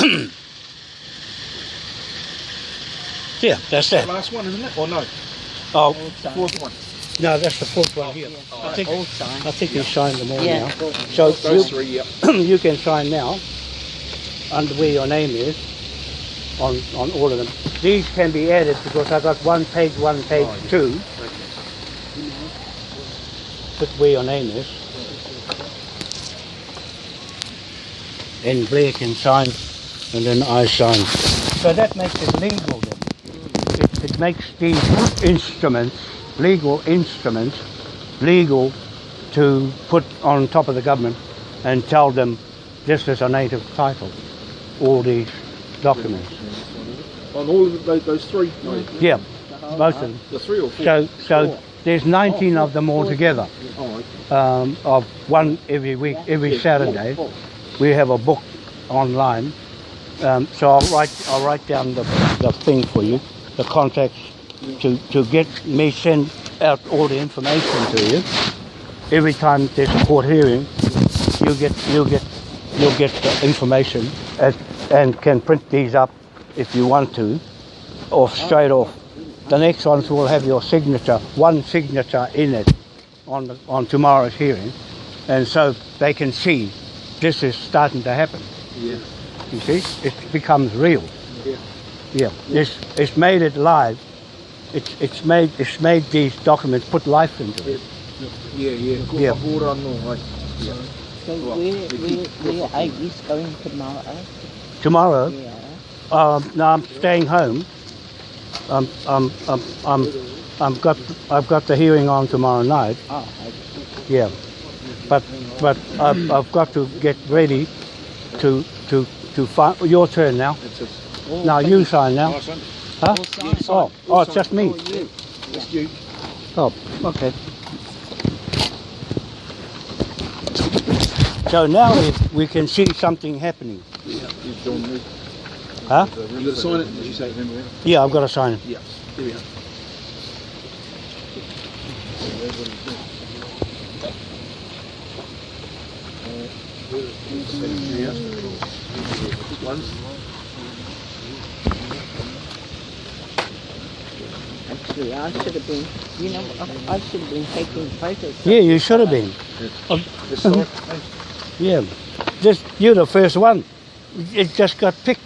Yeah, that's The that. last one, isn't it? Or no? Oh, All. Fourth one. no, that's the fourth one here. I think, All signed. I think you signed them all Yeah. now. So Those you, three, yep. you can sign now under where your name is on, on all of them. These can be added because I've got one page, one page Oh, yeah. two. Put where your name is. And Blair can sign and then I sign. So that makes it legal then. It, it makes these instruments, legal instruments, legal to put on top of the government and tell them this is a native title, all these documents. On all of those, those three? No. Yeah, most of them. The three or four? So, so there's 19 of them altogether, Oh, okay. um, of one every week, every Saturday. We have a book online. Um, so I'll write, I'll write down the, the thing for you, the contacts to, to get me send out all the information to you. Every time there's a court hearing, you get, you get, you'll get the information and, and can print these up if you want to, or straight off. The next ones will have your signature, one signature in it on, the, on tomorrow's hearing, and so they can see this is starting to happen. Yeah. You see, it becomes real. Yeah. Yeah, it's, it's made it live. It's, it's made it's made these documents put life into it. Yeah, yeah. Yeah. Ora. Yeah. So where, where, where are you going tomorrow? Tomorrow, Yeah. um, no, I'm staying home. Um, um, um, um, I'm got I've got the hearing on tomorrow night. Oh, Yeah, but but I've, I've got to get ready to to to find your turn now. It's a, okay. Now you sign now, nice one. huh? All signed. Oh, oh, it's just me. Oh, you. It's you. Oh, okay. So now we, we can see something happening, Yeah. You've done me. huh? You got to sign it, did you say? Remember? Yeah, I've got to sign it. Yeah. Here we are. Ones. Actually, I should have been, you know, I I should have been taking photos. Yeah, you should have been. Uh-huh. Yeah, just you're the first one. It just got picked.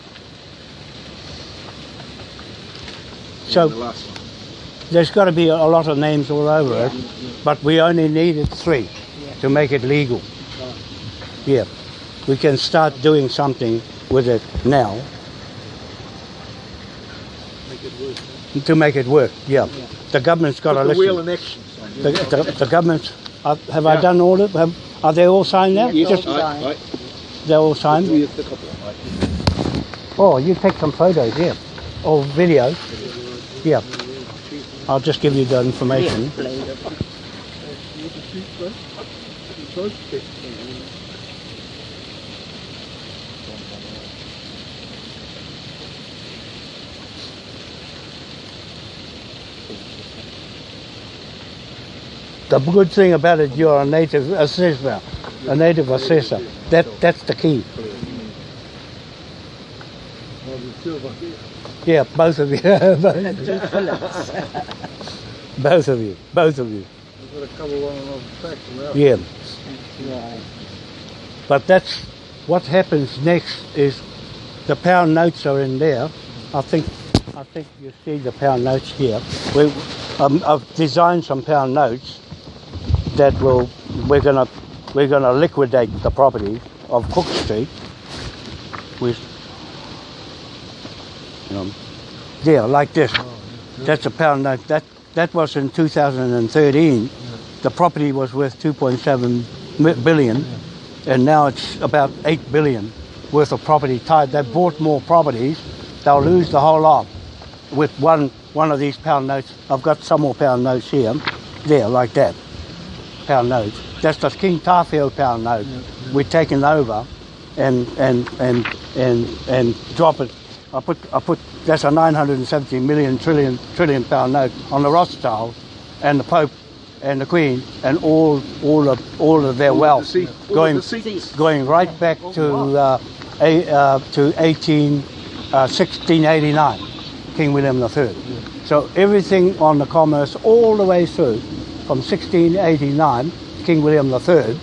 So the there's got to be a lot of names all over it, but we only needed three to make it legal. Yeah, we can start doing something with it now Make it work. to make it work. Yeah, the government's got Put to the wheel listen. in action. The, the, the government's. Uh, have I done all of them? Are they all signed now? Yeah. Just all Right, signed. right. they're all signed. We have the couple. Right. Oh, you take some photos, yeah, or video. Yeah, I'll just give you the information. The good thing about it, you're a native assessor, a native assessor. That that's the key. Yeah, both of you, both of you, both of you. Yeah, but that's what happens next. Is the pound notes are in there. I think I think you see the pound notes here. We, um, I've designed some pound notes that will we're gonna we're gonna liquidate the property of Cook Street with um, yeah like this. That's a pound note. That that was in 2013. The property was worth 2.7 mi- billion, and now it's about 8 billion worth of property tied. They bought more properties. They'll lose the whole lot with one one of these pound notes. I've got some more pound notes here, there like that, pound notes. That's the King Tarfield pound note. We're taking over, and and and and and drop it. I put I put that's a 970 million trillion trillion pound note on the Rothschilds and the Pope and the Queen and all all of all of their All wealth the seats- all of going going right back to uh, a, uh, to 18, uh, 1689, King William III. So everything on the commerce all the way through from 1689, King William III,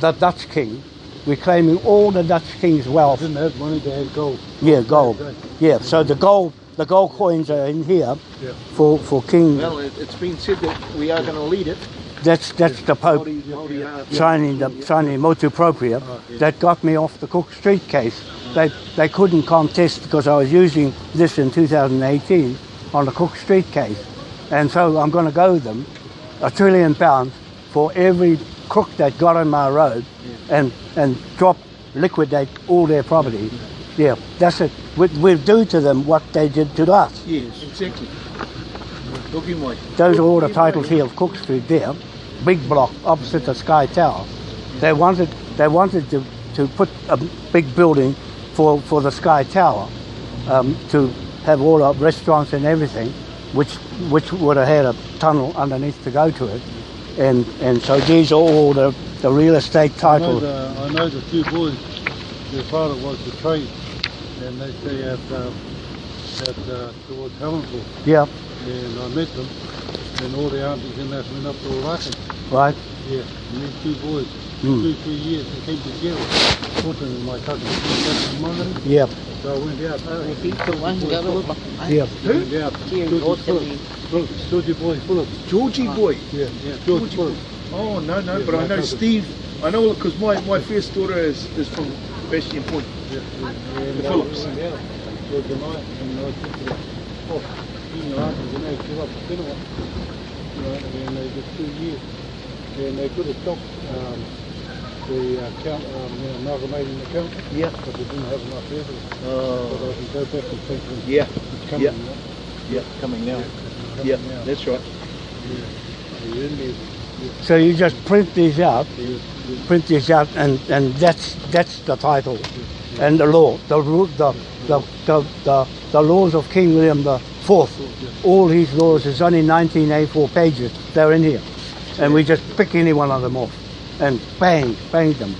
the Dutch king, we're claiming all the Dutch king's wealth. Didn't have money, they had gold. Yeah, gold. Yeah, so the gold, the gold coins are in here Yeah. for, for King. Well, it, it's been said that we are going to lead it. That's that's the Pope Hold your- hold your heart. signing the signing motu proprio oh, that got me off the Cook Street case. They they couldn't contest because I was using this in 2018 on the Cook Street case, and so I'm going to go with them a trillion pounds for every crook that got on my road, and and drop liquidate all their property. Yeah, that's it. We, we'll do to them what they did to us. Yes, exactly. Those are all the titles here of Cook Street there, big block opposite the Sky Tower. They wanted they wanted to, to put a big building for, for the Sky Tower um, to have all the restaurants and everything, which which would have had a tunnel underneath to go to it. And and so these are all the, the real estate I know, titles. the, I know the two boys, their father was the trade, and they stay at, um, at uh, towards Helensville, Yeah, and I met them, and all the aunties and that went up to Oraka. right. Yeah, and these two boys, Hmm. two, three years, they came together. Fortunately, my cousin, cousin Monaghan, Yeah, so I went out. The people one go up. yeah. I went Georgie go Phillips. to Phillips, Georgie Boy Phillips. Georgie boy. Yeah, yeah, Georgie Phillips. Oh no no, Yeah, but I know cousin. Steve. I know because my, my first daughter is, is from Bastion Point. Yeah, yeah, and The Phillips. went out. George and I, and I took the off, senior aunties, and they give up the cinema. You know, and they did two years. And they could have stopped um, the uh, count, um, you know, amalgamating the count, Yeah. but they didn't have enough evidence. So Oh. they can go back and think that Yeah. it's coming Yeah. now. Yeah. Coming now. Coming Yeah. now. That's right. Yeah. The Indians, So you just print these out yeah, yeah. print these out, and, and that's that's the title, and the law, the ru- the the the, the, the laws of King William the Fourth. All his laws is only 19 A4 pages. They're in here, and we just pick any one of them off, and bang, bang them,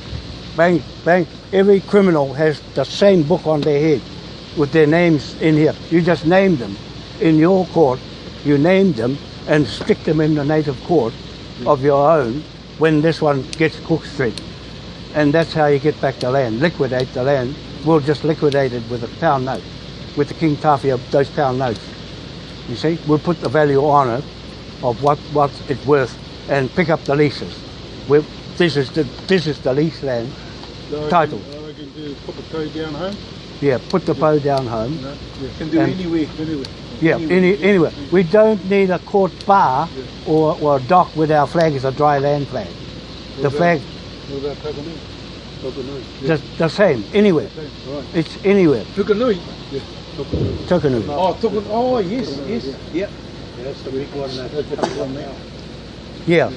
bang, bang. Every criminal has the same book on their head, with their names in here. You just name them in your court. You name them and stick them in the native court of your own when this one gets Cook Street. And that's how you get back the land. Liquidate the land. We'll just liquidate it with a pound note, with the King Tawhiao, those pound notes. You see, we'll put the value on it of what, what it's worth and pick up the leases. We'll, this is the this is the lease land. So I Title. Can, I can do put the code down home. Yeah, put the bow down home. You? Yeah. Can do And- anywhere. Anyway. Yeah, any, anyway, we don't need a court bar or, or a dock with our flag as a dry land flag. The What flag, about- What about Takanui? Takanui. Yeah. the, the same, anywhere. Right. It's anywhere. Tukanui. Yeah. Takanui. Tukanui. Oh, Tukun. Oh, yes, yes. Yeah. That's the big one. That's the big one now. Yeah.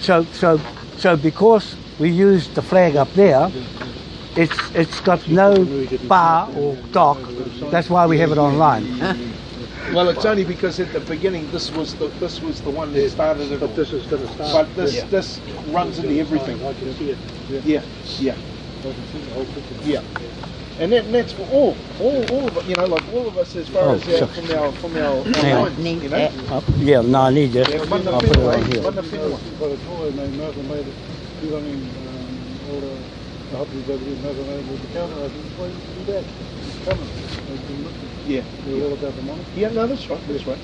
So so so because we used the flag up there, it's it's got no bar or dock. That's why we have it online. Well, it's only because at the beginning this was the this was the one that started it all. But this is going to start. But this this runs into everything. I can see it. Yeah. Yeah, yeah, I can see the whole picture. yeah. And, that, and that's for all, all, all of it. You know, like all of us as far Oh, as our, sure. from our from our, our Yeah. lines. Need You know. that. Uh, yeah, no, I need this. Yeah, I'll put it whenua, on here. one whenua. By the time they amalgamated, you I mean, um, all the, the hubbies over there amalgamated with the counter, I think, why you do that? It's coming. They've been looking. Yeah, They're all about the money. yeah. No, that's right. That's right.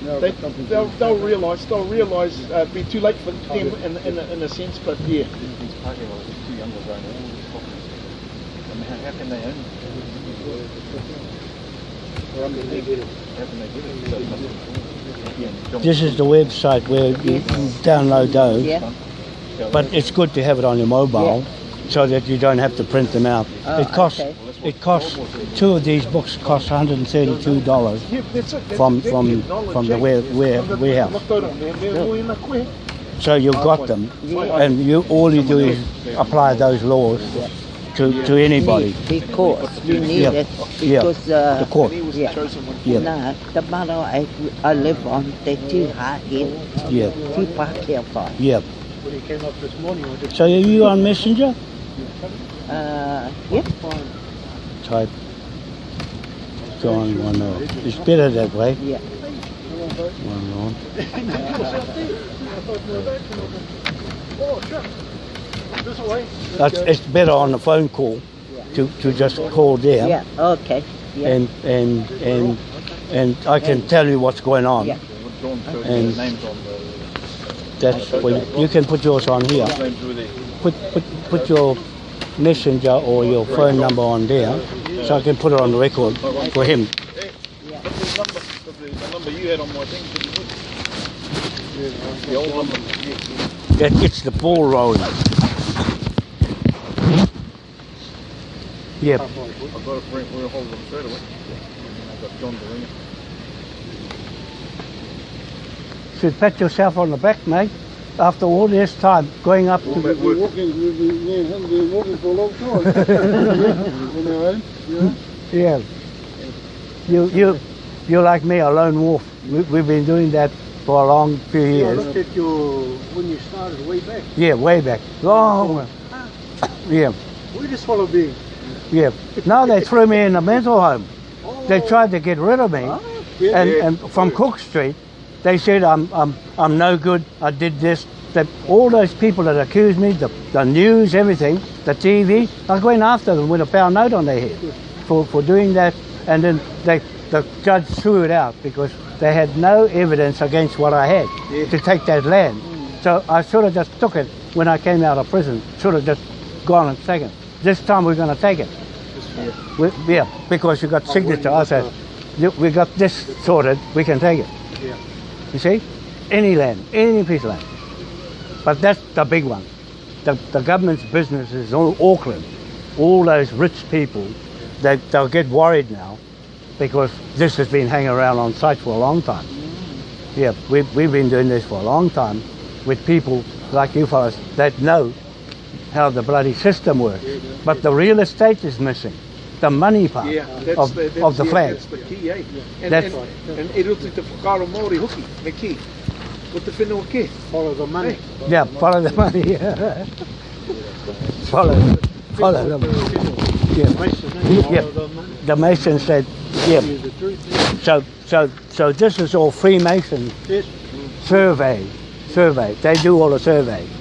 Now they, they'll, they'll realise. They'll realise. Uh, it'll be too late for them in, in, a, in a sense. But yeah, how, how can they own it? How can they get it? So it must- yeah, John- This is the website where you download those. Yeah. But it's good to have it on your mobile so that you don't have to print them out. Oh, it costs okay. it costs two of these books cost $132 yeah that's it. That's From- from- from the eh? ware- ware- warehouse. look out on there, they're all in a queue. so you've got them and you all you do is apply those laws to, to anybody. Because you need Yeah. it. Yeah. Because uh, The court. And he was Yeah. the chosen. Yeah. no, the motto I, I live on, they too hard in. Yeah, Too far careful. yeah. When he came up this morning, So are you on Messenger? Uh, yep. type John one oh. It's better that way. Yeah. One on. That's, it's better on the phone call to, to just call there Yeah. Okay. Yeah. and and and and I can tell you what's going on. Yeah. John showed the And- names on the That's well, you can put yours on here. names were there. Put put put your messenger or your phone number on there, so I can put it on the record for him. But the number, the, the you had on my thing. The old number. Yeah. That gets the ball rolling. Yep. I've got it, bring, we'll hold them straight away. I've got John to ring it. Should pat yourself on the back, mate. After all this time going up We've to been walking, we've been, me and him been walking for a long time. On our own, you know. Eh? yeah, you you you're like me, a lone wolf. We, we've been doing that for a long few Yeah, years. look at your, when you started way back. Yeah, way back, long. way. Yeah, We just follow being. Yeah. Now they threw me in a mental home. They tried to get rid of me. Yeah, and, and from Cook Street, they said I'm, I'm, I'm no good, I did this. That all those people that accused me, the, the news, everything, the TV, I went after them with a foul note on their head for, for doing that. And then they, the judge threw it out because they had no evidence against what I had to take that land. So I sort of just took it when I came out of prison, sort of just gone and taken. This time we're going to take it. We, yeah, because you got signature. I said, "You- we got this sorted, we can take it. Yeah. You see? Any land, any piece of land. But that's the big one. The, the government's business is all Auckland. All those rich people, they, they'll get worried now because this has been hanging around on site for a long time. Yeah, we've, we've been doing this for a long time with people like you fellas that know how the bloody system works. But the real estate is missing. The money part Yeah, that's of, the, that's, of the yeah, flag. That's the key, eh? And, That's- and, and e rutu te whakaro Māori hoki, me ki. Ko te whenua ke. Follow the money. Yeah, follow the money. follow, follow the money. Yeah. Mason? Yeah. Follow the money. The Mason said, yeah. Is the truth. yeah. So, so, so this is all Freemason Yes. survey, survey. They do all the survey up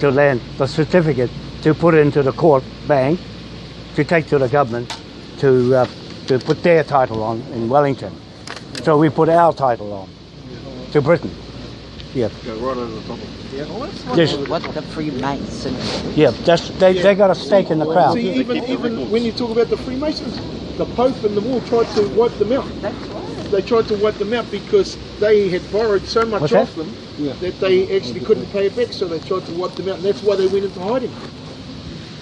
to land, the certificate to put into the court bank, to take to the government, to uh, to put their title on in Wellington. So we put our title on to Britain. Yeah, Go right over the top of it. Yes. What the Freemason. yeah. That's they, they got a stake in the crowd. See, even, even when you talk about the Freemasons, the Pope and the all tried to wipe them out. That's right. They tried to wipe them out because they had borrowed so much What's off that? them Yeah. that they actually couldn't pay it back, so they tried to wipe them out, and that's why they went into hiding.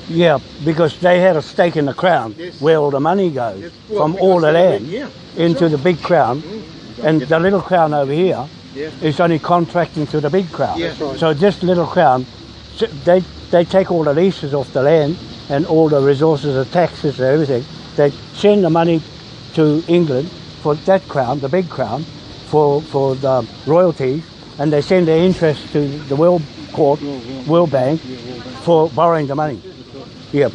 Yeah, because they had a stake in the crown Yes. where all the money goes Yes, well, from all the land Yeah. into the big crown, mm. and the little crown over here Yeah. is only contracting to the big crown. Yeah. Right. So this little crown, they they take all the leases off the land and all the resources, the taxes, and everything. They send the money to England for that crown, the big crown, for for the royalties, and they send their interest to the World Court, World Bank, for borrowing the money. Yeah.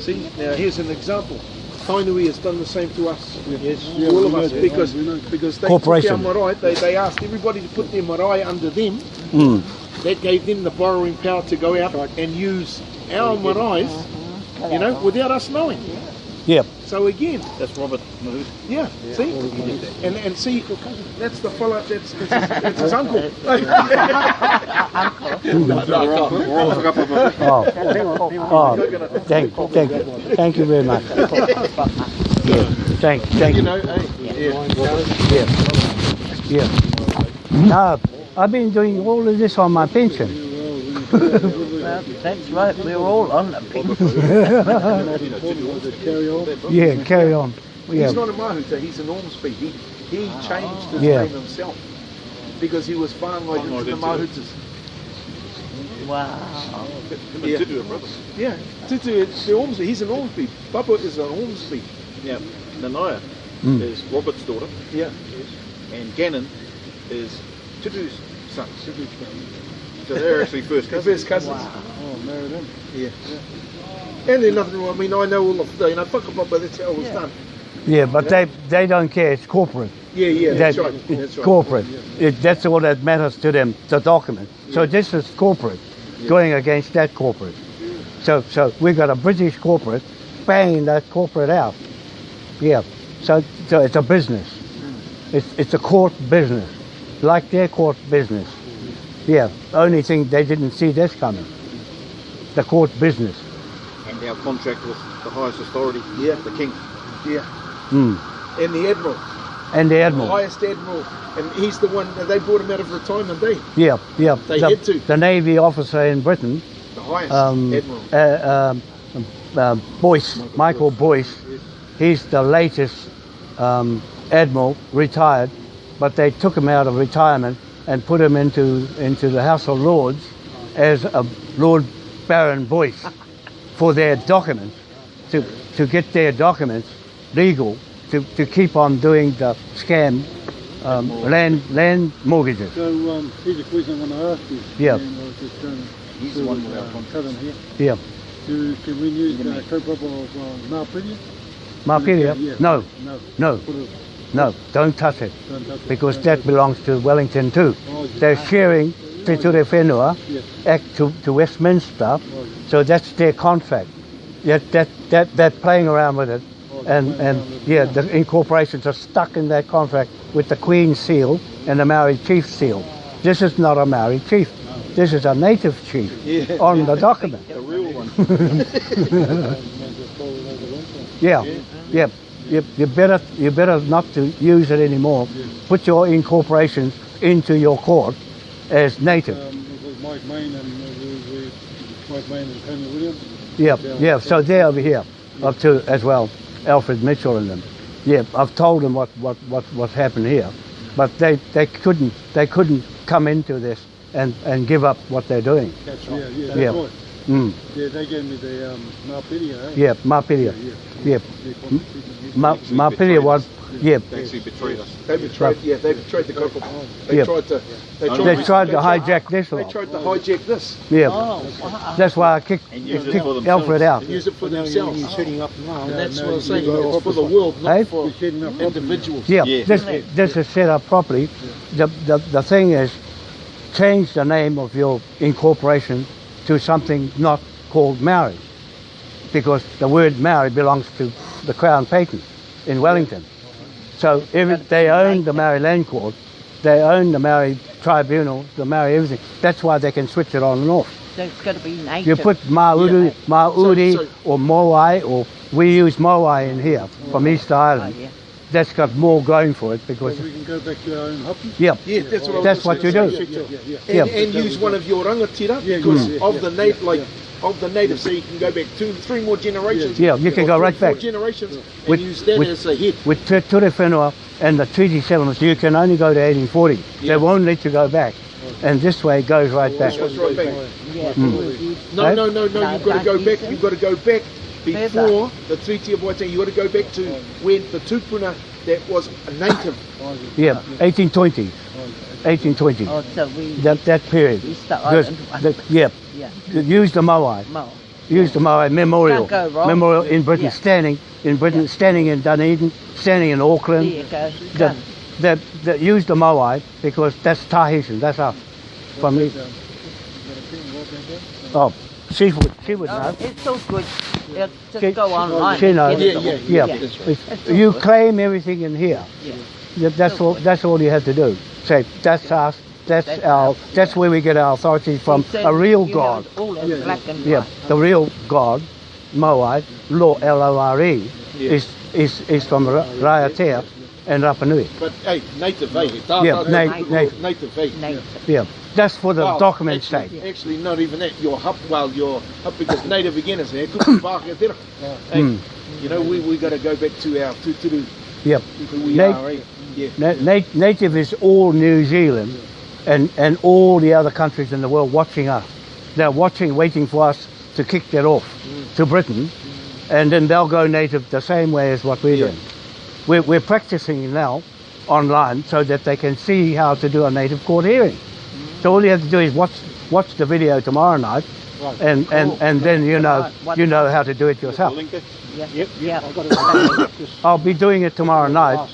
See, now here's an example. Tainui has done the same to us. Yes. all of we know us, because know. because they Corporation. took our marae, they, they asked everybody to put their marae under them. Mm. That gave them the borrowing power to go out and use our marae, you know, without us knowing. Yeah. So again, That's Robert Mahuta. yeah, see, and and see, that's the fellow. That's that's his, that's his uncle. Oh. Oh. Thank, thank, thank you very much. Yeah. Thank, thank you you. know, eh? Yeah. Yeah. No, I've been doing all of this on my pension. Well, that's right. We're all on the pin. Carry on. Yeah, carry on. Yeah. He's not a Mahuta, he's an Ormsby. He, he changed his Yeah. name himself because he was whangai into the Mahutas. Wow. Yeah. Tutu, a brother. Yeah, Tutu, it's the Ormsby. He's an Ormsby. Papa is an Ormsby. Now, Nanaia Mm. is Robert's daughter, Yeah. and Gannin is Tutu's son. So they're actually first cousins. First cousins. Oh, married him. Yeah. And there's nothing wrong. I mean, I know all of the, you know, whakapapa, that's how it was Yeah. done. Yeah, but they they don't care. It's corporate. Yeah, yeah, that's right. it's That's right. corporate. It, that's all that matters to them. The document. So this is corporate going against that corporate. So so we got a British corporate banging that corporate out. Yeah. So so it's a business. Hmm. It's it's a court business, like their court business. Yeah. Only thing they didn't see this coming. The court business. And our contract with the highest authority, Yeah. the king. Yeah. Mm. And the admiral, And the admiral, the admiral. highest admiral, and he's the one. They brought him out of retirement. They, Yeah, yeah. They the, had to. the Navy officer in Britain the highest um, admiral. uh, um, uh, Boyce, Michael Boyce. He's the latest um, admiral, retired, but they took him out of retirement and put him into into the House of Lords as a Lord Baron Boyce for their documents to to get their documents legal to, to keep on doing the scam um, land land mortgages. So um, here's a question I want to ask you. Yeah. And I was just trying to He's the one of, with our uh, contract. him here. Yeah, Do, can we use the kaupapa of uh, Maupiri? Mapiria? Yeah. No, No. no, Put it, no, don't touch it. don't touch because Don't that belongs to Wellington too. Oh, yeah. They're sharing Te Ture Whenua Yeah. Act to, to Westminster, Oh, yeah. so that's their contract. Yet that, that, that, they're playing around with it. Oh, And, and playing around with it. yeah, the incorporations are stuck in that contract with the Queen's seal and the Maori Chief seal. This is not a Maori chief. This is a native chief Yeah. on the document. The real one. Man, just throw it over one side. Yeah, yeah. You, you better you better not to use it anymore. Put your incorporations into your court as native. Um, it was Mike Main and uh, we, we, Mike Main and Tony Williams. Yeah, yeah. So they're over here, up to as well, Alfred Mitchell and them. Yeah, I've told them what what what what happened here, but they they couldn't they couldn't come into this and and give up what they're doing. That's right. Yeah, yeah, that's Yeah. right. Mm. Yeah, they gave me the um, Maupiri, eh? Yeah, Mapiria. Yeah, Yeah, They call it- Ma, Mapiria was. Yeah, They actually betrayed us. They betrayed. Yeah, they betrayed the kaupapa. They Yeah. tried to. They tried, they tried to they hijack this They tried to hijack this Yeah, Oh, that's why I kicked, And kicked. Alfred out. and use it for themselves. you're setting up now. And that's now what I'm saying. It's for the world, not Hey? for You're setting up properly. individuals. Yeah, Yeah. this this is set up properly. The, the the thing is, change the name of your incorporation to something not called Maori, because the word Maori belongs to the Crown Patent in Wellington. So if they own the Maori Land Court, they own the Maori Tribunal, the Maori everything. That's why they can switch it on and off. So it's got to be native. You put Maori, Yeah. Mauri So- so- or Moai, or we use Moai in here from East Oh, Island. yeah. That's got more going for it because, So we can go back to our own hapū. yeah, Yeah, that's what I was That's what you say. do. Yeah, yeah, yeah. And, Yeah. and use one of your rangatira Yeah, because yeah, of yeah, the yeah, native, like yeah. Of the native, so you can go back two, three more generations. Yeah, you can go three, right four back. generations, and With- use that with- as a head. with Te Ture Whenua and the treaty settlements, you can only go to 1840. Yeah. They won't let you go back. And this way it goes right back. Right back. Yeah, Mm. it would be- No, no, no, no. No, You've got to go back. You've got to go back before the Treaty of Waitangi. You've got to go back to when the tupuna that was a native. Yeah, 1820, 1820. Oh, so we That, that period. Easter Because the- yeah, yeah. use the Moai. Mo. Use the Moai Memorial. Can't go wrong. Memorial in Britain, Yeah. standing in Britain, Yeah. standing in Dunedin, standing in Auckland. There Auckland. you go. that, Done. that, that use the Moai because that's Tahitian, that's us. From me. Oh, she would, she would know. it's all good. Yeah, just She- go online. she and knows. get Yeah, yeah, Yeah, That's right. If you claim everything in here. Yeah. That- That's all. That's all you have to do. Say that's us. That's That's our. us. That's where we get our authority from. A real God. All in black and Yeah, white. the real God, Moai, Lo L O R E, is is is from Ra- Raiatea and Rapa Nui. But hey, native, hey. Yeah, da, da, na- native. native, hey. Native. Yeah, that's for the Well, document's actually, sake. Actually, not even that. Your hup, well, your hup because native again is there. Kupu Pākehā tērā. Hey, Mm. you know, we we got to go back to our tuturu, Yep. who we Na- are. Eh? Yeah. Na- na- native is all New Zealand and, and all the other countries in the world watching us. They're watching, waiting for us to kick that off to Britain, and then they'll go native the same way as what we're Yeah. doing. We're, we're practicing now online so that they can see how to do a native court hearing. So all you have to do is watch watch the video tomorrow night Right. and and Oh, and then you know you know how to do it yourself. Link it. Yeah. Yep. Yeah. I've got to just I'll be doing it tomorrow night,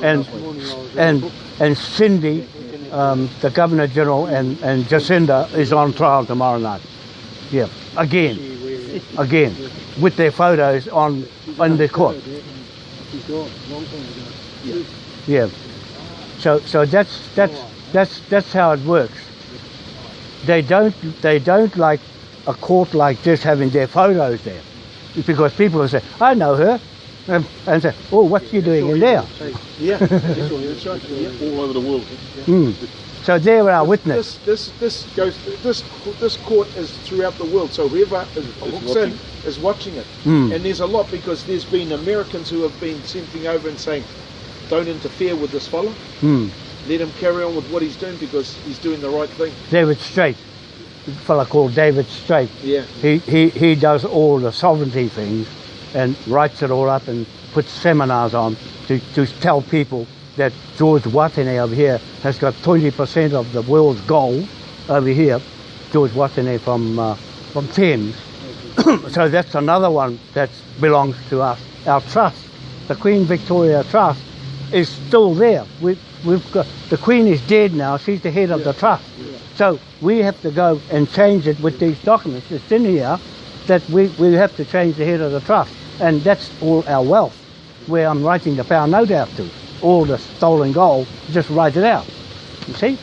and This morning I was and and Cindy, um, the Governor General, and and Jacinda is on trial tomorrow night. Yeah, again, again, with their photos on on the court. She's gone, long time ago. Yeah. So so that's that's that's that's how it works. They don't they don't like a court like this having their photos there, because people will say, "I know her," and, and say, "Oh, what's you doing in there?" Yeah, that's right. Yeah. All over the world. Mm. So they're our witness. This this this goes this this court is throughout the world. So whoever is, hooks in is watching it, Mm. and there's a lot because there's been Americans who have been sending over and saying, "Don't interfere with this fellow." Mm. Let him carry on with what he's doing because he's doing the right thing." David Strait, a fella called David Strait. Yeah. He, he, he does all the sovereignty things and writes it all up and puts seminars on to, to tell people that George Watene over here has got 20% of the world's gold over here. George Watene from, uh, from Thames. so that's another one that belongs to us. Our trust, the Queen Victoria Trust, is still there. We, we've got, the Queen is dead now. She's the head of the trust. So we have to go and change it with these documents. It's in here that we, we have to change the head of the trust. And that's all our wealth, where I'm writing the pound note out to. All the stolen gold, just write it out. You see?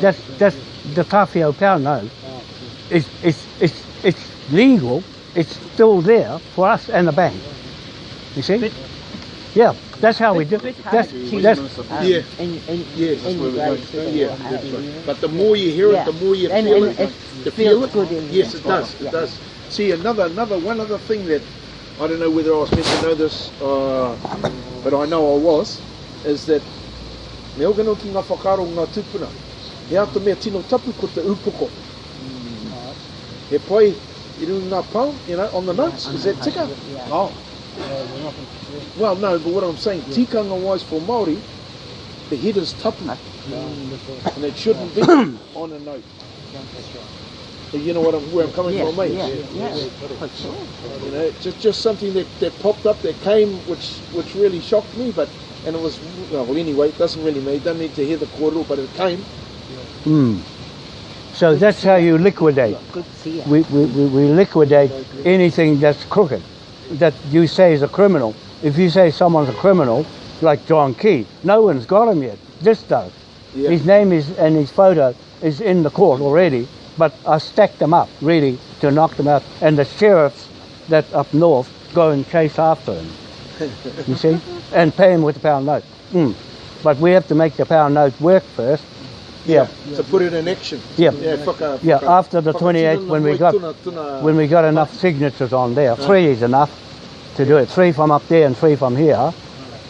That's, that's the Tawhiao pound note. Ah, it's, it's, it's, it's legal. It's still there for us and the bank. You see? Yeah, that's how we do Bit That's, hard that's, um, Yeah. In, in, Yes, that's in where we're way Yeah, that's right. But the more you hear Yeah. it, the more you And- feel and it. it You feel it? good in yes, it does. yeah. It does. See, another, another, one other thing that I don't know whether I was meant to know this, uh, but I know I was, is that me o gano ki ngā whakaro ngā tupuna. He ata mea tino tapu ko te upoko. He pai i runga ngā pau, you know, on the notes. Is that tika? Yeah. Oh. Well, no, but what I'm saying, tikanga wise for Māori, the head is tapu. And it shouldn't be on a note. You know what I'm, where I'm coming Yes, from, mate? yeah, yeah, for sure. You know, just just something that, that popped up that came, which which really shocked me. But and it was well, anyway, it doesn't really matter. You don't need to hear the kōrero, but it came. mm. So that's how you liquidate. Good to see you. we, we, we we liquidate anything that's crooked, that you say is a criminal. If you say someone's a criminal, like John Key, no one's got him yet. This does. Yeah. His name is and his photo is in the court already, but I stacked them up really to knock them out. And the sheriffs that up north go and chase after him. you see, and pay him with the pound note. Mm. But we have to make the pound note work first. Yeah. To put it in action. Yeah. Yeah. Whaka, Yeah, whaka- after the 28th, when we got- tuna- tuna- when we got enough signatures on there. Three is enough to do it. Three from up there and three from here,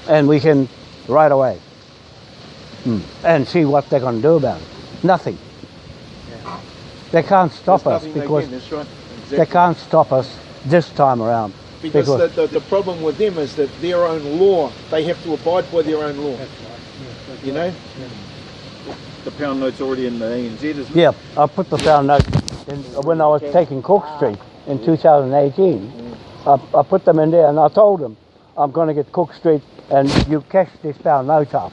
and we can right away Hmm. and see what they're going to do about it. Nothing. They can't stop There's us because again, that's right. they can't stop us this time around. Because because- the, the, the problem with them is that their own law, they have to abide by their own law. You know? The pound note's already in the ANZ, isn't it? Yeah, I put the pound note in, when I was taking Cook Street in 2018. I, I put them in there and I told them I'm going to get Cook Street and you cash this pound note up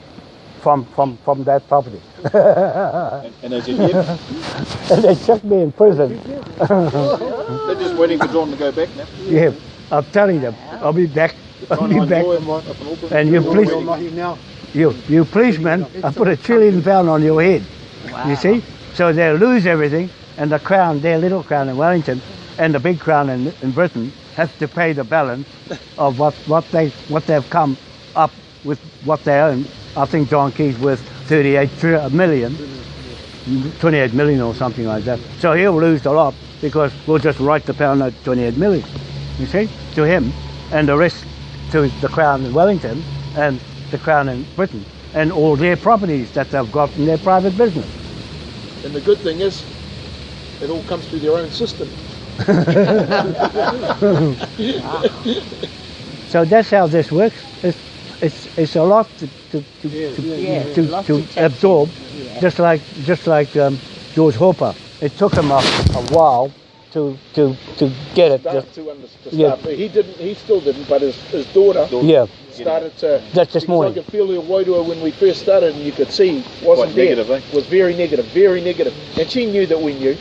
from, from, from that property. And, and as you did, and they chucked me in prison. they're just waiting for John to go back now. Yeah, I'm telling them, I'll be back. I'll be back. lawyer up in Auckland. And you please- now. You, you policeman, I put a trillion pound on your head. You see? So they'll lose everything, and the crown, their little crown in Wellington, and the big crown in, in Britain, have to pay the balance of what, what they what they've come up with what they own. I think John Key's worth 38 tri- million, 28 million or something like that. So he'll lose a lot because we'll just write the pound note 28 million. You see, to him, and the rest to the Crown in Wellington and the Crown in Britain, and all their properties that they've got in their private business. And the good thing is, it all comes through their own system. So that's how this works. It's it's, it's a lot to to to, to, Yeah, to, lots to to absorb, Yeah. just like just like um, George Hopper it took him a, a while to to to get it. Just, to understand. Yeah. He didn't. He still didn't. But his, his daughter yeah, started to. That's this because morning. I could feel the Wairua when we first started, and you could see wasn't Quite there. negative, eh? Was very negative, very negative, and she knew that we knew.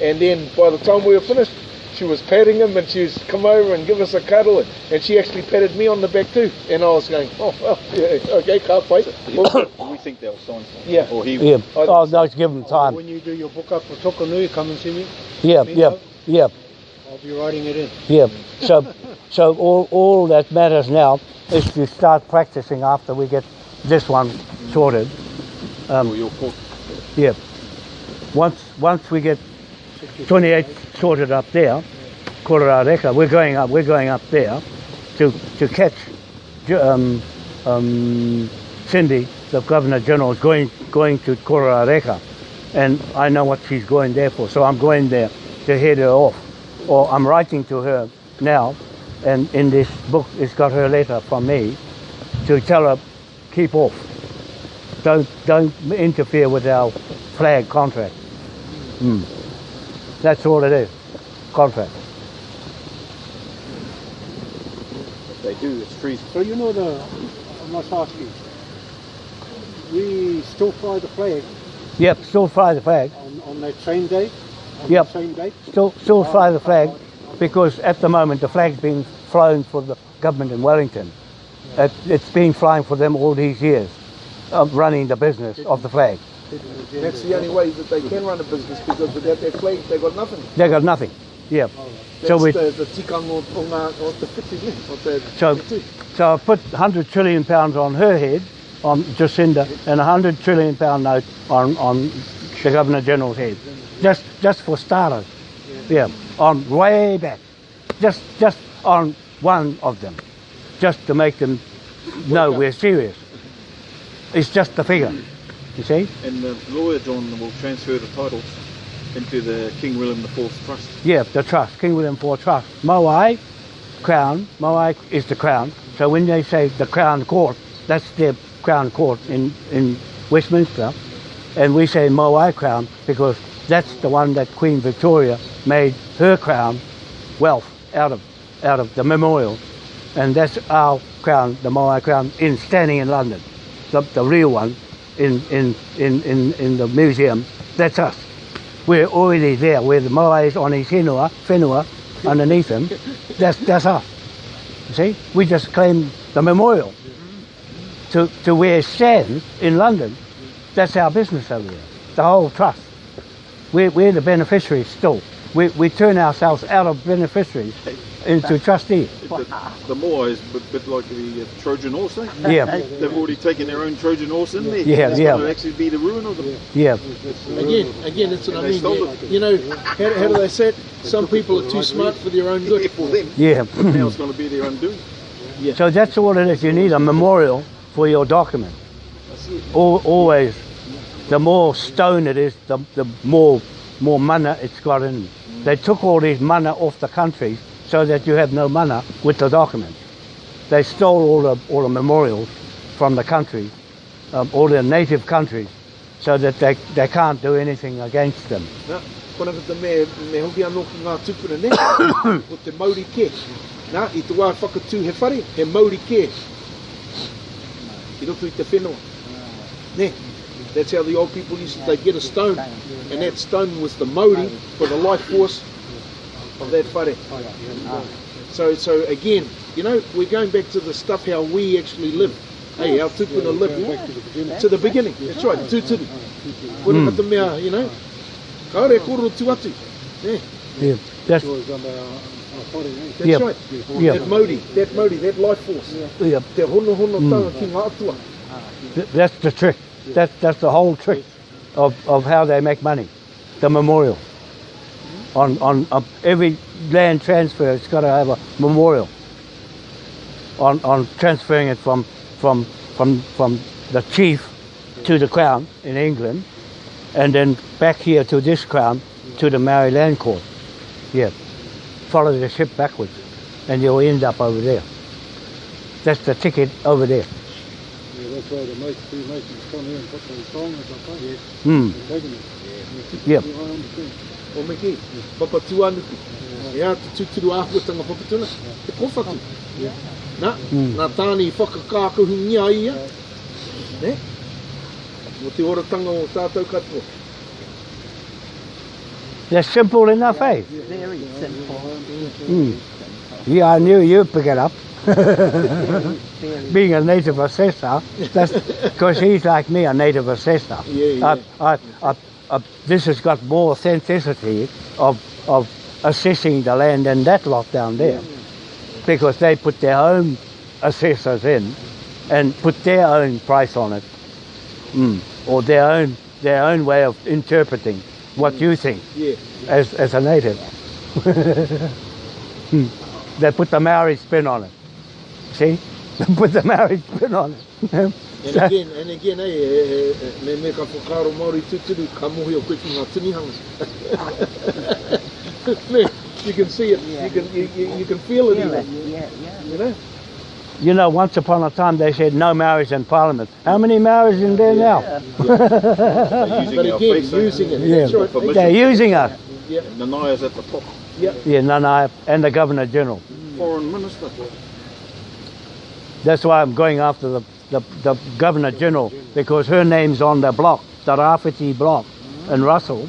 And then by the time we were finished, she was patting him, and she was come over and give us a cuddle, and, and she actually patted me on the back too. And I was going, oh, well, yeah, okay, can't wait. Well, we think that was so. Yeah. Or he. yeah. I- Oh, no, give him oh, time. When you do your book up for Tokanui, come and see me. Yeah, yeah, yeah, I'll be writing it in. yeah. So, so all all that matters now is to start practicing after we get this one sorted. or um, your court. Yeah. Once once we get 28 sorted up there, Kororareka, we're going up. We're going up there to to catch um, um, Cindy, the Governor General, is going going to Kororareka, and I know what she's going there for. So I'm going there to head her off, or I'm writing to her now, and in this book it's got her letter from me to tell her keep off. Don't don't interfere with our flag contract. Hmm. That's all it is. Contract. If they do, it's treason. So you know the, I must ask you, we still fly the flag Yep, still fly the flag. on, on that same day? On Yep. same date? Still still ah, fly the ah, flag ah. because at the moment the flag's being flown for the government in Wellington. It, it's been flying for them all these years, of running the business of the flag. That's the only way that they can run a business because without their flag, they got nothing. They got nothing. Yeah. Oh, that's So we the, the tikang o, o, ngā, o te whiti, ne? O te, So- so I put 100 trillion pounds on her head, on Jacinda, and a 100 trillion pound note on, on the Governor General's head. Just just for starters. Yeah. On way back. Just just on one of them. Just to make them know we're serious. It's just the figure. You see? And the lawyer John will transfer the titles into the King William IV Trust. Yeah, the trust, King William IV Trust. Moai, Crown, Moai is the Crown. So when they say the Crown Court, that's their Crown Court in, in Westminster. And we say Moai Crown because that's the one that Queen Victoria made her crown wealth out of, out of the memorial. And that's our crown, the Moai Crown, in standing in London. The, the real one in, in, in, in, in the museum, that's us. We're already there where the moa is on his whenua, whenua underneath him. That's, that's us. You see? We just claim the memorial to, to where it stands in London. That's our business over there, the whole trust. We're, we're the beneficiaries still. We, we turn ourselves out of beneficiaries into trustees. The, the Moai is a bit, bit like the uh, Trojan horse, eh? Yeah, They've already taken their own Trojan horse in there. Yeah, It's yeah. going to actually be the ruin of them. yeah, Again, again, that's what I mean. stole You, know, how, how do they say it? Some people are too smart for their own good. For them. yeah. Now it's going to be their undoing. Yeah. So that's all it is. You need a memorial for your document. Al always, the more stone it is, the, the more more mana it's got in. They took all these mana off the countries so that you have no mana with the document. They stole all the all the memorials from the country, um, all the native countries, so that they, they can't do anything against them. Nā, kona te me, me hoki anō ki ngā tupuna ne, o te Māori ke. Nā, i te wā whakatū he whare, he Māori ke. I roto i te whenua. Ne, that's how the old people used to, they get a stone, and that stone was the Māori for the life force of that whare. Ah. So, so again, you know, we're going back to the stuff how we actually live. Hey, our tupuna live to the beginning. That's right, tūturu. Kona ka te mea, you know, kaore koro tu atu. Yeah, Yeah, that's was on the, whare, that's Yep. right. yeah, That Māori, that Māori, that life force. yeah. Te hono hono hmm. tanga ki ngā atua. Th- That's the trick. That's that's the whole trick of, of how they make money. The memorial. On on every land transfer, it's got to have a memorial. On on transferring it from from from from the chief to the crown in England, and then back here to this crown to the Maori Land Court. Yeah, follow the ship backwards, and you'll end up over there. That's the ticket over there. Yeah, that's why the most come here and put those songs up there. Mm. They're taking it. Yep. I. O me ki, papa tuanuku. Ia te tuturu āhuatanga papatuna, te kowhatu. Nā, Mm. nā tāni whakakākuhu ngia ia. Ne? Mo te oratanga o tātou katoa. They're simple enough, eh? Very simple. Mm. Yeah, I knew you'd pick it up. Being a native assessor, because he's like me, a native assessor. Yeah, yeah. I, I, I, I, this has got more authenticity of, of assessing the land than that lot down there. Because they put their own assessors in and put their own price on it. Mm. Or their own, their own way of interpreting what you think Yeah. as, as a native. Hmm. they put the Maori spin on it. See? They put the Maori spin on it. And again, and again, eh, eh, eh, me me ka whakaro Māori tuturu, ka mohi o koe ki ngā tinihanga. me, you can see it, you can, you, you, you can feel it feel it. even, Yeah, yeah. you know? You know, once upon a time they said no Maoris in Parliament. How many Maoris in there now? They're using But again, face, using it, Yeah. that's right. Permission. They're using us. Yeah, Nanaia's at the top. Yeah, Nana and the Governor General. Foreign minister. That's why I'm going after the, the, the Governor General because her name's on the block, the Rafiti block in Russell.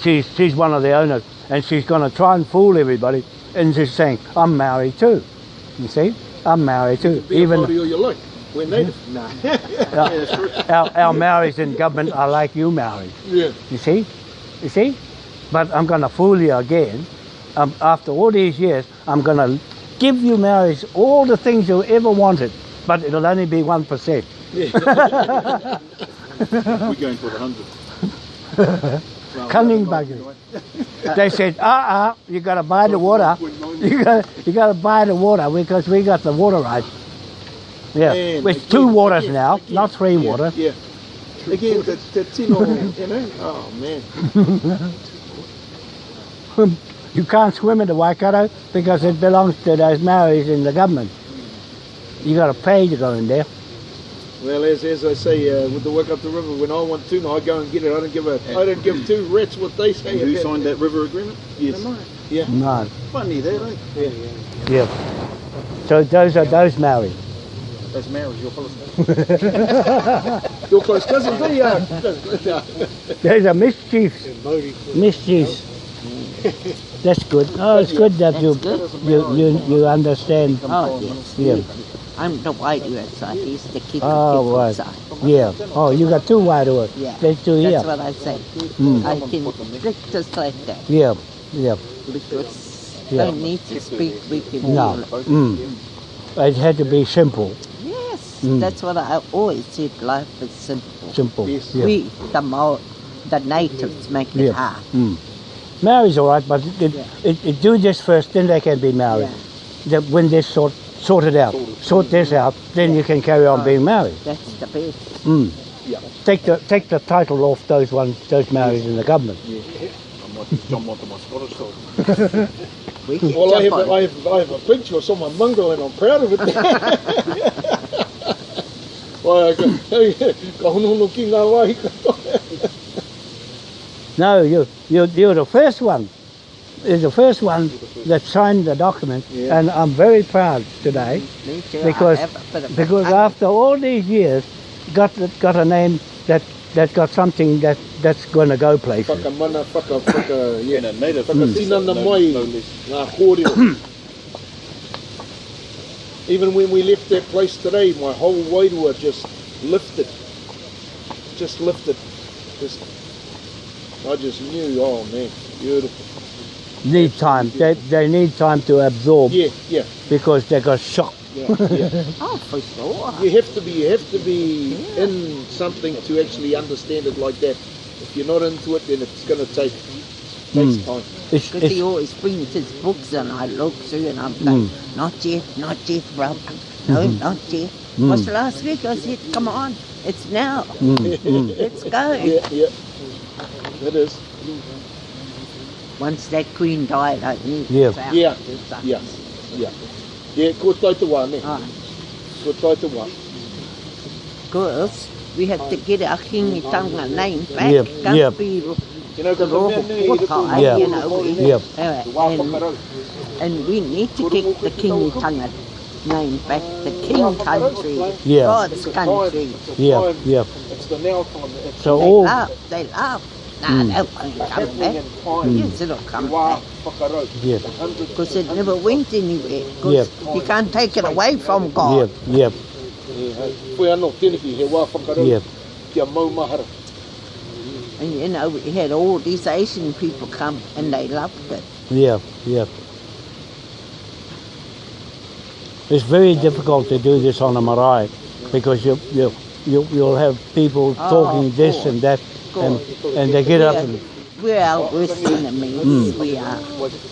She's, she's one of the owners and she's going to try and fool everybody and she's saying, I'm Maori too. You see? I'm Maori too. be Even all you like. We're native. No. Nah. our, our Maoris in government are like you Maoris. yeah. You see? You see? But I'm going to fool you again. Um, after all these years, I'm going to give you Maoris all the things you ever wanted, but it'll only be 1%. We're going for the hundred. Cunning buggers. They said, uh-uh, you got to buy the water. You got you got to buy the water because we got the water right. Yeah, And with again- two waters again- now, again- not three yeah, waters. Yeah. Again, the, the tino, you know? Oh, man. You can't swim in the Waikato because it belongs to those Maoris in the government. You got to pay to go in there. Well, as, as I say, uh, with the work up the river, when I want tuna, I go and get it. I don't give a, I don't give two rats what they say. And who about- signed that river agreement? Yes. Yeah. No. Funny that, eh? Yeah. Yeah. So those are those Maoris. That's Maoris, your policy. Your close cousins, they are. There's a mischief. Mischief. That's good. Oh, it's good that you you you, you understand. Oh, yes. Yeah. I'm the white side. He's the keep Oh, the right. side. Yeah. Oh, you got two wide ones. Yeah. There's two That's here. what I say. Mm. I can speak just like that Yeah. Yeah. because Yeah. don't need to speak. We can No. feel it. Mm. It had to be simple. Yes, Mm. that's what I always said. Life is simple. Simple. Yeah. We, the Maori, the natives, make it Yeah. hard. Mm. Maori's all right, but it, Yeah. it, it, do this first, then they can be married. Yeah. The, when this sort sorted out, sort this out, then you can carry on Oh. being married. That's the best. Mm. Yeah. Take the take the title off those ones, those Maoris in the government. I'm like John Mott my Scottish side. Well, I have, on a, I, have, I have a picture of someone mongrel and I'm proud of it. Wai, ka, ka honohono ki ngā wai. No, you you you're the first one. You're the first one that signed the document, Yeah. and I'm very proud today Me too. Because have a bit of a- because after all these years, got got a name that that got something that that's going to go places. Whakamana, whaka, whaka, yeah. And a native. Whakatinana no, mai, no less. ngā kōrero. Even when we left that place today, my whole wairua just lifted. Just lifted. Just, I just knew, oh man, beautiful. Need time. They they need time to absorb Yeah, yeah, because they got shocked. yeah, yeah. Oh, for sure. You have to be, you have to be in something to actually understand it like that. If you're not into it, then it's going to take takes Mm. time. It's, Because he it's, always brings his books and I look through and I'm going, not yet, not yet, brother. No, not yet. Mm. Was last week I said, come on, it's now. mm, mm. Let's go. Yeah, yeah. It is. Once that queen died, I knew it Yeah. out. Yeah, yeah, yeah. Yeah, ko tai te wā, ne? Ah, Ko tai te wā. Because we have to get our Kingitanga name back. Yep, Can't yep. be You know, the because raw the men there, water, Yeah. you know. we- Yep. uh, and, and we need to get the Kingitanga name back. The King country, Yeah. God's country. Yeah, yeah. It's the now time. So They all laugh, they laugh. Mm. that won't come back. in time. Yes, it'll come back. Because it never went anywhere. Because Yep. you can't take it away from God. yeah, Pui anō, tēneki, he wā whakarau. yeah, Kia maumahara. And you know, we had all these Asian people come and they loved it. yeah, yeah. It's very difficult to do this on a marae because you you you you'll have people Oh, talking this and that and and they get up and we're our worst enemies. Mm. We are.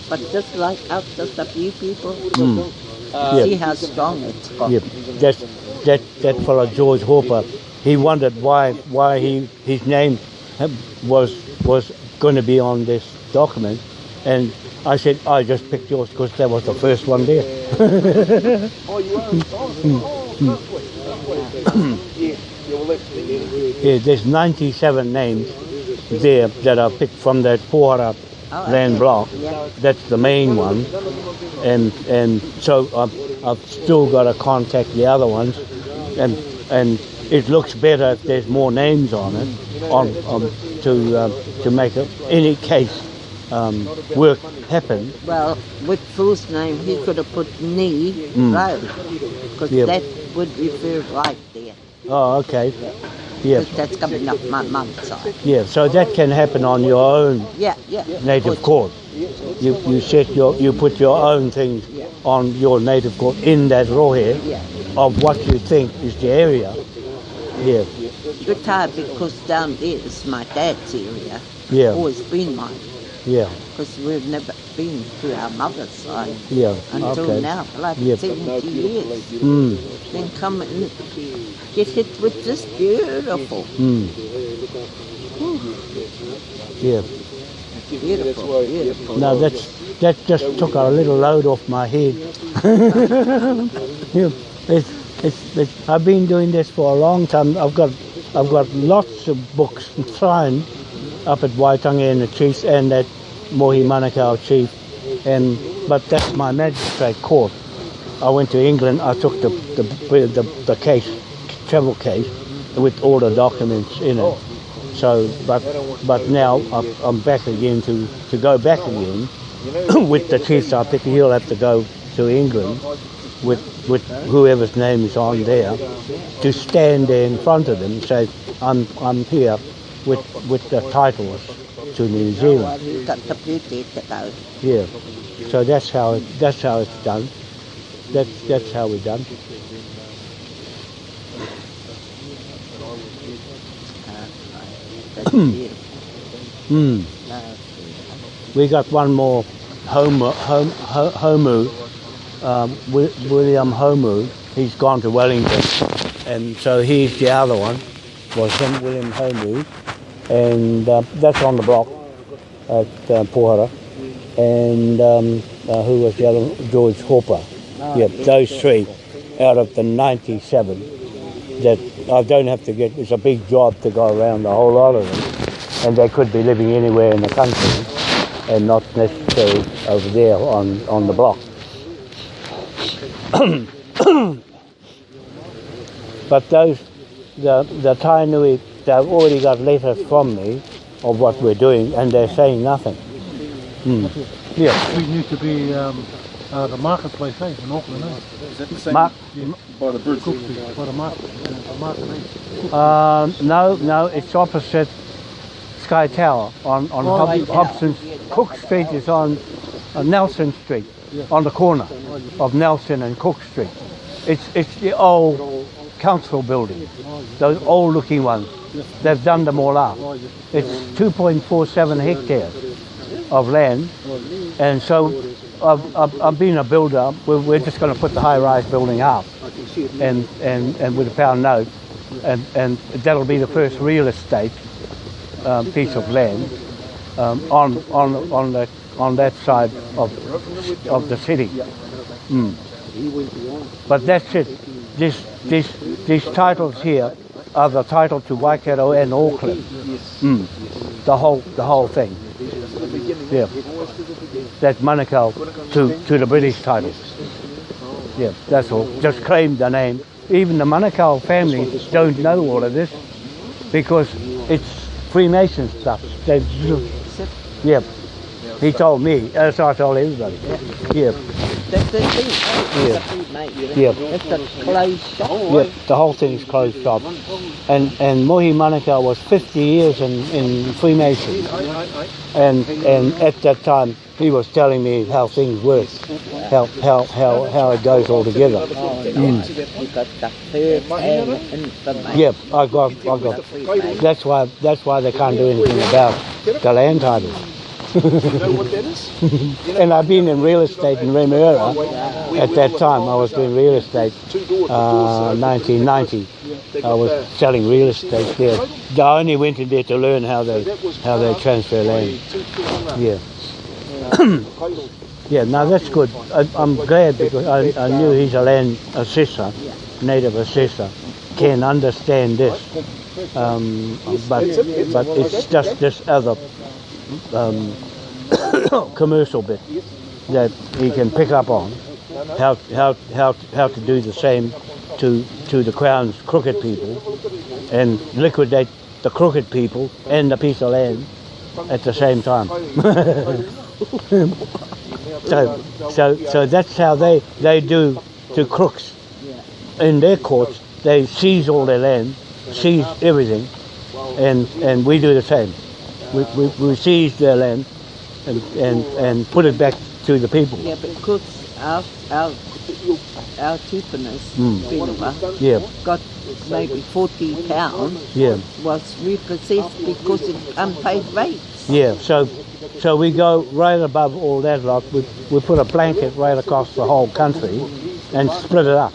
But just like us, just a few people, mm, Uh, see how strong it's got. yeah. That that that fellow George Hopper, he wondered why why he his name was was going to be on this document, and I said I just picked yours because that was the first one there. Oh, you are? Oh, halfway. Yeah, yeah, well, that's the end. Yeah, there's 97 names there that are picked from that Pohara Oh, land block. Yeah. That's the main one, and and so I've, I've still got to contact the other ones, and and it looks better if there's more names on it, on, on to uh, to make a, any case um, work happen. Well, with Phil's name, he could have put knee Mm. road. Because that would refer right. Oh, okay. Yeah, that's coming up my mum's side. yeah. So that can happen on your own Yeah, yeah. native court. You you set your you put your own things on your native court in that rohe Yeah. of what you think is the area. Yeah, Good time because down there is my dad's area. yeah, Always been mine. Yeah, Because we've never been to our mother's side yeah. until Okay. now, like Yep. 70 years. Mm, Then come and get hit with this beautiful, mm. Yeah. beautiful, beautiful. No, that's that just took a little load off my head. yeah, it's, it's, it's, I've been doing this for a long time. I've got I've got lots of books thrown up at Waitangi and the Chiefs and at Mohi Manukau Chief, and but that's my magistrate court. I went to England. I took the the, the, the case, travel case, with all the documents in it. So, but but now I'm, I'm back again to, to go back again with the chiefs. I think he'll have to go to England with with whoever's name is on there to stand there in front of them and say, I'm I'm here with with the titles to New Zealand. he got the beauty to go. Yeah. So that's how it, that's how it's done. That's that's how we done. Hmm. We got one more Homu, Hom, Ho- Homu um, William Homu. He's gone to Wellington, and so he's the other one. Was him, William Homu, and uh, that's on the block at uh, Pohara. And um, uh, who was the other? George Hopper. Yep, those three out of the 97 that I don't have to get. It's a big job to go around the whole lot of them, and they could be living anywhere in the country and not necessarily over there on, on the block. but those, the, the Tainui, they've already got letters from me of what we're doing and they're saying nothing. Hmm. Yeah. We need to be um, uh, the marketplace, eh, in Auckland, eh? Is that the same Mark, by the bridge? Cook Street, the market, uh, the market, uh, no, no, it's opposite Sky Tower on, on Oh, Hob- right. Hobson. Cook Street is on uh, Nelson Street, on the corner of Nelson and Cook Street. It's, it's the old council building, those old looking ones. They've done them all up. It's 2.47 hectares of land, and so I've, I've, I've been a builder. We're, we're just going to put the high-rise building up, and, and, and with a pound note, and, and that'll be the first real estate um, piece of land um, on on on that on that side of of the city. Mm. But that's it. This this these titles here are the title to Waikato and Auckland. Yes. Mm. The whole the whole thing. Yeah. That Manukau to, to the British titles. Yeah, that's all. Just claim the name. Even the Manukau family don't know all of this because it's Freemason stuff. They, yeah. He told me, as I told everybody. Yeah, That's the thing. Yeah. Mate. It's a closed shop. The whole thing's closed shop. And and Mohi Manukau was 50 years in, in Freemason. And and at that time he was telling me how things work, how how how, how it goes all together. Oh, no. You got the first and information. Mm. Yep, I got I got that's why that's why they can't do anything about the land titles. And I've been in real estate in Remuera. At that time I was doing real estate uh, 1990. I was selling real estate there. I only went in there to learn how they how they transfer land. Yeah. Yeah, no, that's good. I, I'm glad because I, I knew he's a land assessor, native assessor, can understand this. Um, but but it's just this other um, commercial bit that he can pick up on how how how how to do the same to to the crown's crooked people and liquidate the crooked people and the piece of land at the same time. so so so that's how they they do to crooks in their courts. They seize all their land, seize everything, and and we do the same. We, we, we seize their land and, and, and put it back to the people. Yeah, because our our our tupunas, Mm. Yeah, got maybe forty pounds yeah, was repossessed because of unpaid rates. yeah. So so we go right above all that lot. We, we put a blanket right across the whole country and split it up.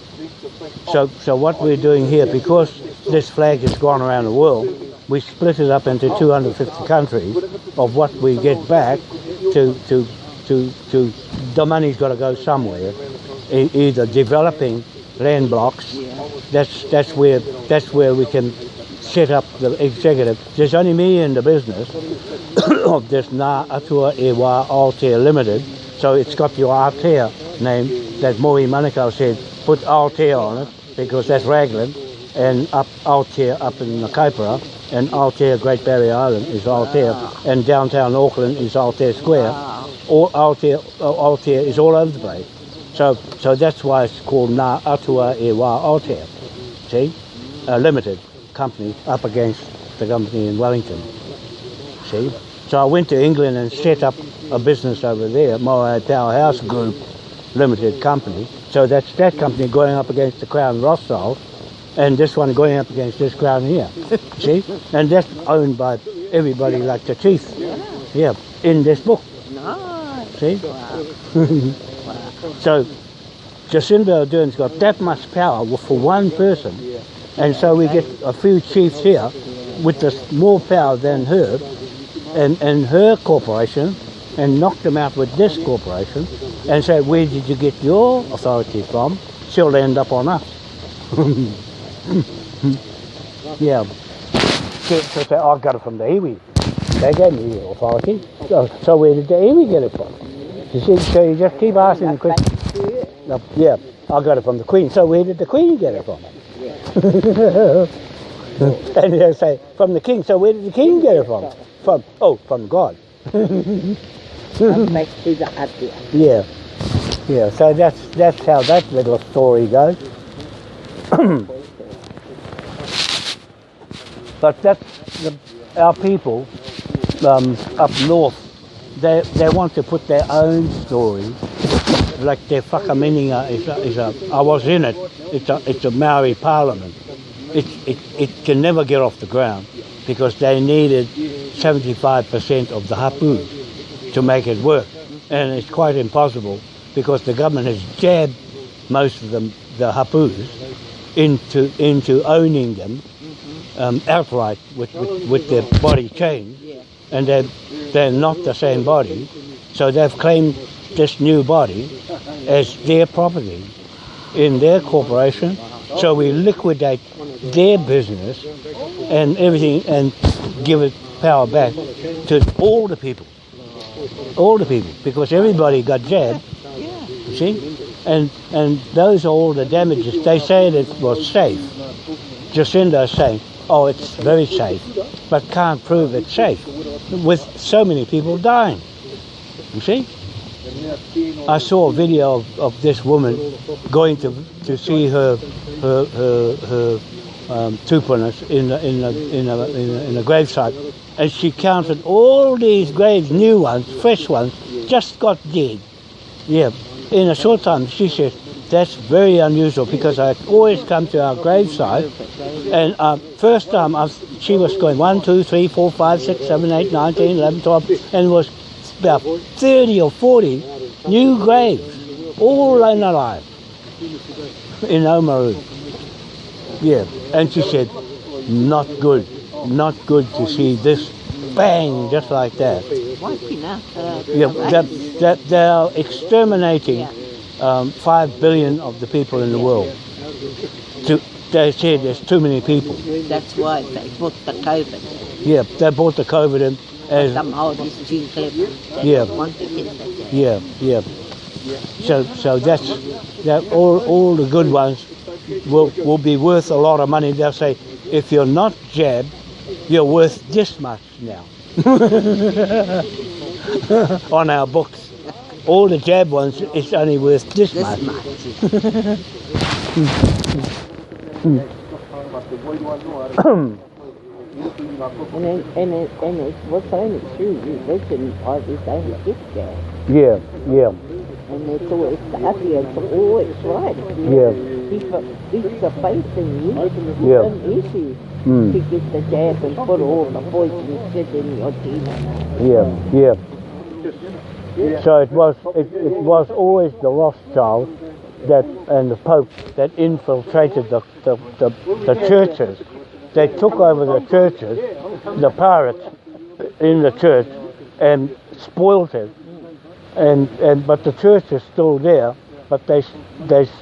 So so what we're doing here, because this flag has gone around the world, we split it up into 250 countries of what we get back to to to to the money's got to go somewhere, e- either developing land blocks. That's that's where that's where we can set up the executive. There's only me in the business of this Ngā Atua E Wā Aotea Limited, so it's got your Aotea name that Mohi Manukau said put Aotea on it because that's Raglan and up Aotea up in the Kaipara and Aotea Great Barrier Island is Aotea and downtown Auckland is Aotea Square. All Aotea, Aotea uh, is all over the place. So so that's why it's called Ngā Atua E Wā Aotea. See? A limited company up against the company in Wellington. See? So I went to England and set up a business over there, Moai Tower House Group Limited Company. So that's that company going up against the Crown Rothschild and this one going up against this crown here. See? And that's owned by everybody like the chief. Yeah, in this book. No. See? Wow. So Jacinda Ardern's got that much power for one person. And so we get a few chiefs here with this more power than her and, and her corporation and knock them out with this corporation and say, where did you get your authority from? She'll end up on us. yeah. So, so say, I oh, got it from the iwi. They gave me the authority. So, so where did the iwi get it from? You see, so you just keep asking the question. No, yeah, I got it from the Queen. So where did the Queen get it from? and they'll say, from the King. So where did the King get it from? From, oh, from God. Back to the idea. Yeah, yeah. So that's that's how that little story goes. but that's the, our people um, up north. They they want to put their own story, like their Whakaminenga is a, is a. I was in it. It's a it's a Maori Parliament. It it it can never get off the ground because they needed 75% of the hapū to make it work. And it's quite impossible because the government has jabbed most of them, the hapūs, into, into owning them um, outright with, with, with their body chain. And they're, they're not the same body. So they've claimed this new body as their property in their corporation So we liquidate their business and everything and give it power back to all the people. All the people. Because everybody got jabbed, you see? And and those are all the damages. They said it was safe. Jacinda is saying, oh, it's very safe, but can't prove it's safe with so many people dying. You see? I saw a video of, of this woman going to to see her her her, her um, tupunas in the, in a, in a, in a, in a gravesite, and she counted all these graves, new ones, fresh ones, just got dead. Yeah, in a short time, she says that's very unusual because I always come to our gravesite, and uh, first time I, she was going one, two, three, four, five, six, seven, eight, nine, ten, eleven, twelve, and it was about thirty or forty new graves, all in alive in Oamaru. Yeah, and she said, not good, not good to see this bang just like that. Yeah, the that, race. that they are exterminating um, five billion of the people in the world. To, they said there's too many people. That's why they put the COVID. Yeah, they brought the COVID in as The Maoris too clever. Yeah. don't want to get that. jab. yeah, yeah. So so that's that all all the good ones will will be worth a lot of money. They'll say if you're not jabbed, you're worth this much now on our books. All the jab ones, it's only worth this, This much. much. And it, and it, and it was only true religion or they don't get there. Yeah, yeah, And it's always the audience always right. yeah. If, a, if the faith in you Yeah. an issue Mm. to get the jab and put all the poison shit in your teeth. Yeah, yeah, yeah. So it was it, it was always the Rothschild that and the Pope that infiltrated the the, the, the churches. They took over the churches, the pirates in the church, and spoilt it. And and but the church is still there, but they they